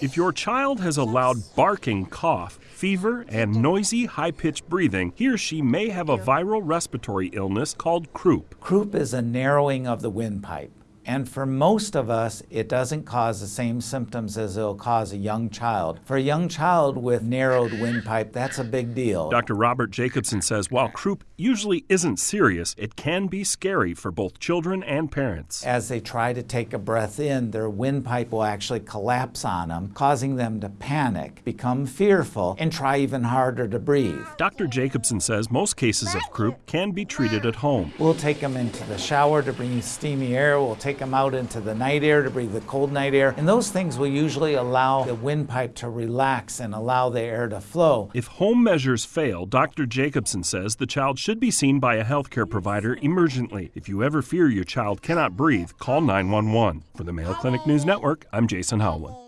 If your child has a loud barking cough, fever, and noisy, high pitched breathing, he or she may have a viral respiratory illness called croup. Croup is a narrowing of the windpipe. And for most of us, it doesn't cause the same symptoms as it'll cause a young child. For a young child with narrowed windpipe, that's a big deal. Dr. Robert Jacobson says while croup usually isn't serious, it can be scary for both children and parents. As they try to take a breath in, their windpipe will actually collapse on them, causing them to panic, become fearful, and try even harder to breathe. Dr. Jacobson says most cases of croup can be treated at home. We'll take them into the shower to breathe steamy air. We'll take them out into the night air to breathe the cold night air. And those things will usually allow the windpipe to relax and allow the air to flow. If home measures fail, Dr. Jacobson says the child should be seen by a healthcare provider emergently. If you ever fear your child cannot breathe, call 911. For the Mayo Clinic News Network, I'm Jason Howland.